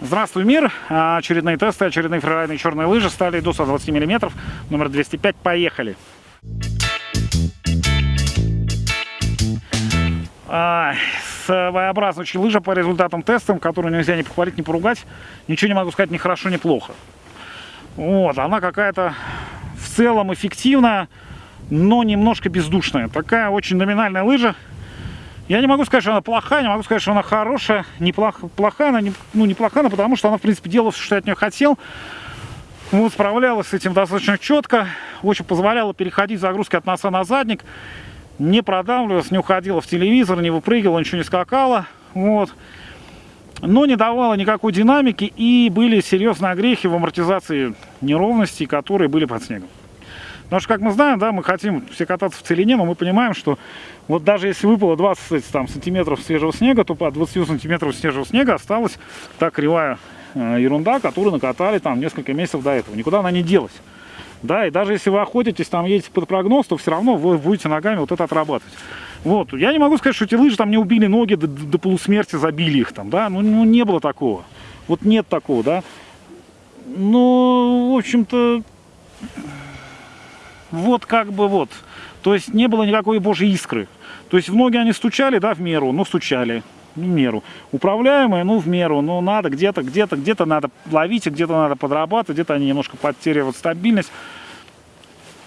Здравствуй, мир! Очередные тесты, очередные фрирайдные черные лыжи стали до 120 мм, номер 205, поехали! А, своеобразная очень лыжа по результатам тестов, которую нельзя ни похвалить, ни поругать. Ничего не могу сказать ни хорошо, ни плохо. Вот, она какая-то в целом эффективная, но немножко бездушная. Такая очень номинальная лыжа. Я не могу сказать, что она плохая, не могу сказать, что она хорошая. Неплохо, плохая, она не, ну, неплохая, но потому что она, в принципе, делала все, что я от нее хотел. Вот, справлялась с этим достаточно четко. Очень позволяла переходить загрузки от носа на задник не продавливалась, не уходила в телевизор, не выпрыгивала, ничего не скакала. Вот. Но не давала никакой динамики и были серьезные огрехи в амортизации неровностей, которые были под снегом. Потому что, как мы знаем, да, мы хотим все кататься в целине, но мы понимаем, что вот даже если выпало 20 там, сантиметров свежего снега, то по 20 сантиметров свежего снега осталась та кривая э, ерунда, которую накатали там несколько месяцев до этого. Никуда она не делась. Да, и даже если вы охотитесь, там едете под прогноз, то все равно вы будете ногами вот это отрабатывать. Вот, я не могу сказать, что эти лыжи там не убили ноги до, до полусмерти, забили их там, да, ну, ну не было такого. Вот нет такого, да. Ну, в общем-то, вот как бы вот. То есть не было никакой божьей искры. То есть в ноги они стучали, да, в меру, но стучали в меру. Управляемые, ну, в меру, но надо где-то, где-то, где-то надо ловить, где-то надо подрабатывать, где-то они немножко потеряют стабильность.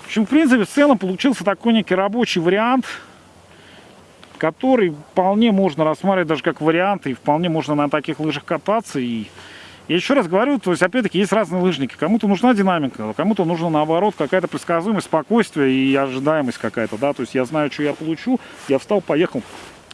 В общем, в принципе, в целом получился такой некий рабочий вариант, который вполне можно рассматривать даже как вариант, и вполне можно на таких лыжах кататься. И я еще раз говорю, то есть, опять-таки, есть разные лыжники. Кому-то нужна динамика, кому-то нужно, наоборот, какая-то предсказуемость, спокойствие и ожидаемость какая-то, да, то есть я знаю, что я получу, я встал, поехал,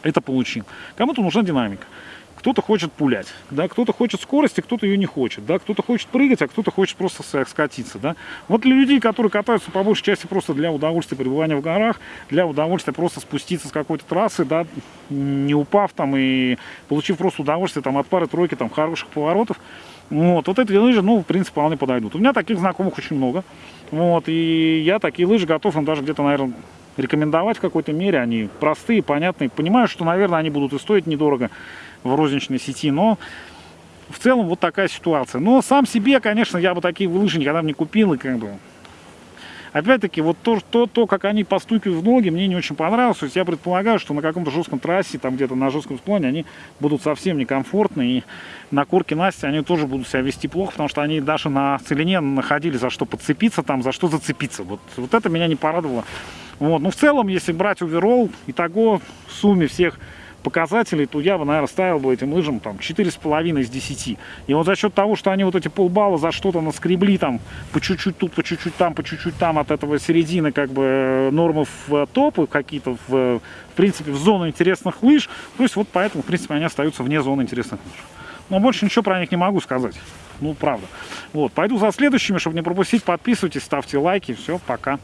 это получил. Кому-то нужна динамика. Кто-то хочет пулять, да, кто-то хочет скорости, кто-то ее не хочет, да, кто-то хочет прыгать, а кто-то хочет просто скатиться, да. Вот для людей, которые катаются по большей части просто для удовольствия пребывания в горах, для удовольствия просто спуститься с какой-то трассы, да, не упав там и получив просто удовольствие там от пары-тройки там хороших поворотов, вот, вот эти лыжи, ну, в принципе, вполне подойдут. У меня таких знакомых очень много, вот, и я такие лыжи готов им даже где-то, наверное, рекомендовать в какой-то мере. Они простые, понятные. Понимаю, что, наверное, они будут и стоить недорого в розничной сети, но в целом вот такая ситуация. Но сам себе, конечно, я бы такие лыжи никогда бы не купил, и как бы... Опять-таки, вот то, то, то, как они постукивают в ноги, мне не очень понравилось. То есть я предполагаю, что на каком-то жестком трассе, там где-то на жестком склоне, они будут совсем некомфортны. И на корке Насти они тоже будут себя вести плохо, потому что они даже на целине находили за что подцепиться, там, за что зацепиться. Вот, вот это меня не порадовало. Вот. Ну, в целом, если брать оверолл, итого в сумме всех показателей, то я бы, наверное, ставил бы этим лыжам там 4,5 из 10. И вот за счет того, что они вот эти полбалла за что-то наскребли там по чуть-чуть тут, по чуть-чуть там, по чуть-чуть там от этого середины как бы э, нормы в э, топы какие-то в, в принципе в зону интересных лыж. То есть вот поэтому, в принципе, они остаются вне зоны интересных лыж. Но больше ничего про них не могу сказать. Ну, правда. Вот, пойду за следующими, чтобы не пропустить. Подписывайтесь, ставьте лайки. Все, пока.